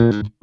you.